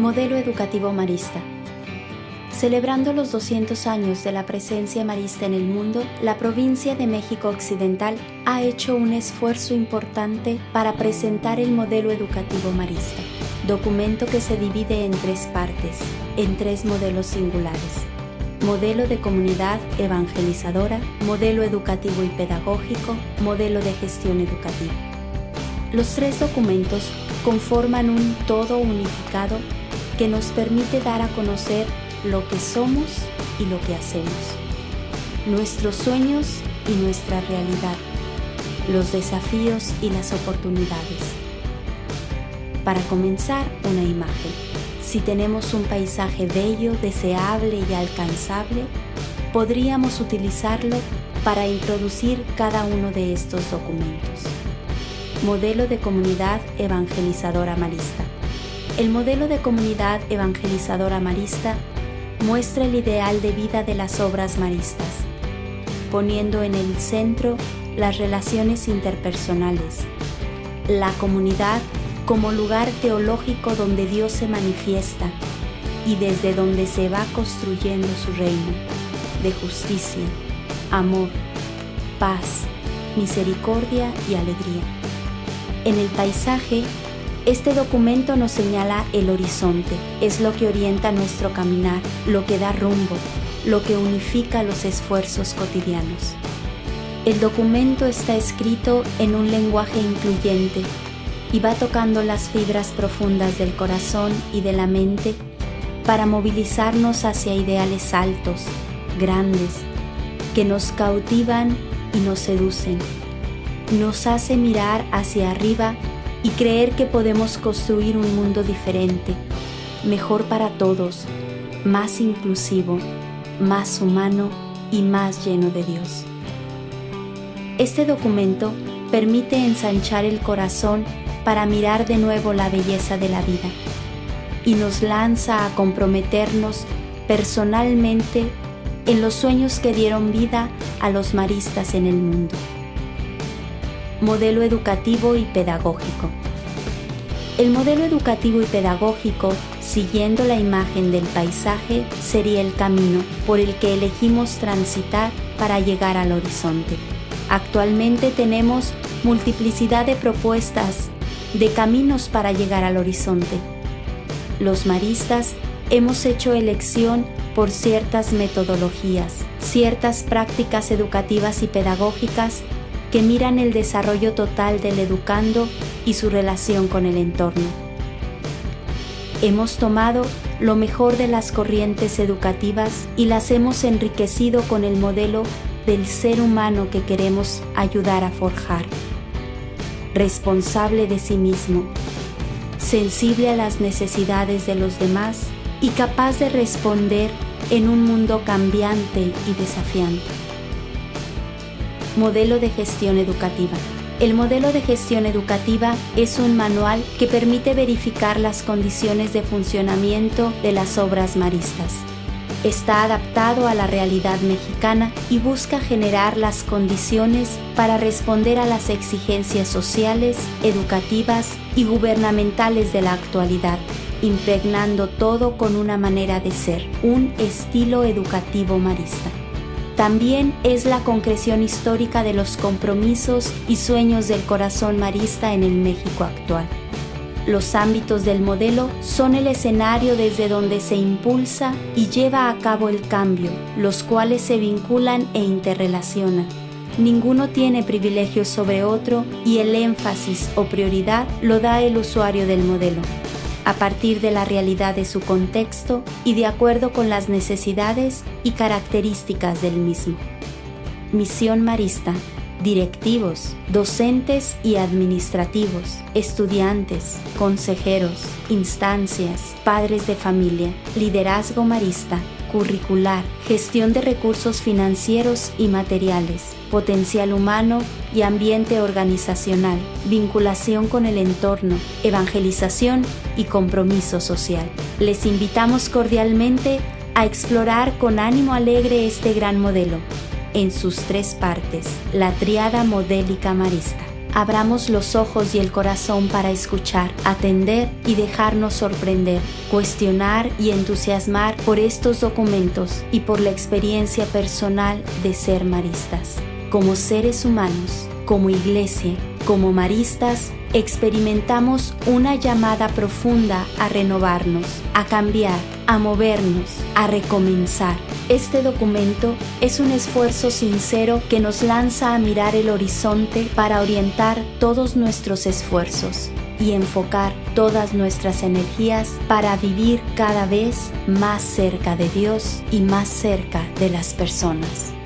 Modelo Educativo Marista. Celebrando los 200 años de la presencia marista en el mundo, la provincia de México Occidental ha hecho un esfuerzo importante para presentar el modelo educativo marista, documento que se divide en tres partes, en tres modelos singulares. Modelo de comunidad evangelizadora, modelo educativo y pedagógico, modelo de gestión educativa. Los tres documentos conforman un todo unificado que nos permite dar a conocer lo que somos y lo que hacemos, nuestros sueños y nuestra realidad, los desafíos y las oportunidades. Para comenzar, una imagen. Si tenemos un paisaje bello, deseable y alcanzable, podríamos utilizarlo para introducir cada uno de estos documentos. Modelo de comunidad evangelizadora marista. El modelo de comunidad evangelizadora marista muestra el ideal de vida de las obras maristas, poniendo en el centro las relaciones interpersonales, la comunidad como lugar teológico donde Dios se manifiesta y desde donde se va construyendo su reino de justicia, amor, paz, misericordia y alegría. En el paisaje este documento nos señala el horizonte, es lo que orienta nuestro caminar, lo que da rumbo, lo que unifica los esfuerzos cotidianos. El documento está escrito en un lenguaje incluyente y va tocando las fibras profundas del corazón y de la mente para movilizarnos hacia ideales altos, grandes, que nos cautivan y nos seducen. Nos hace mirar hacia arriba y creer que podemos construir un mundo diferente, mejor para todos, más inclusivo, más humano y más lleno de Dios. Este documento permite ensanchar el corazón para mirar de nuevo la belleza de la vida y nos lanza a comprometernos personalmente en los sueños que dieron vida a los maristas en el mundo modelo educativo y pedagógico. El modelo educativo y pedagógico, siguiendo la imagen del paisaje, sería el camino por el que elegimos transitar para llegar al horizonte. Actualmente tenemos multiplicidad de propuestas, de caminos para llegar al horizonte. Los maristas hemos hecho elección por ciertas metodologías, ciertas prácticas educativas y pedagógicas que miran el desarrollo total del educando y su relación con el entorno. Hemos tomado lo mejor de las corrientes educativas y las hemos enriquecido con el modelo del ser humano que queremos ayudar a forjar. Responsable de sí mismo, sensible a las necesidades de los demás y capaz de responder en un mundo cambiante y desafiante. Modelo de gestión educativa. El modelo de gestión educativa es un manual que permite verificar las condiciones de funcionamiento de las obras maristas. Está adaptado a la realidad mexicana y busca generar las condiciones para responder a las exigencias sociales, educativas y gubernamentales de la actualidad, impregnando todo con una manera de ser, un estilo educativo marista también es la concreción histórica de los compromisos y sueños del corazón marista en el México actual. Los ámbitos del modelo son el escenario desde donde se impulsa y lleva a cabo el cambio, los cuales se vinculan e interrelacionan. Ninguno tiene privilegios sobre otro y el énfasis o prioridad lo da el usuario del modelo a partir de la realidad de su contexto y de acuerdo con las necesidades y características del mismo. Misión Marista. Directivos, docentes y administrativos, estudiantes, consejeros, instancias, padres de familia, liderazgo marista, curricular, gestión de recursos financieros y materiales, potencial humano y ambiente organizacional, vinculación con el entorno, evangelización y compromiso social. Les invitamos cordialmente a explorar con ánimo alegre este gran modelo en sus tres partes, la triada modélica marista. abramos los ojos y el corazón para escuchar, atender y dejarnos sorprender, cuestionar y entusiasmar por estos documentos y por la experiencia personal de ser maristas. Como seres humanos, como iglesia, como maristas, experimentamos una llamada profunda a renovarnos, a cambiar, a movernos, a recomenzar. Este documento es un esfuerzo sincero que nos lanza a mirar el horizonte para orientar todos nuestros esfuerzos y enfocar todas nuestras energías para vivir cada vez más cerca de Dios y más cerca de las personas.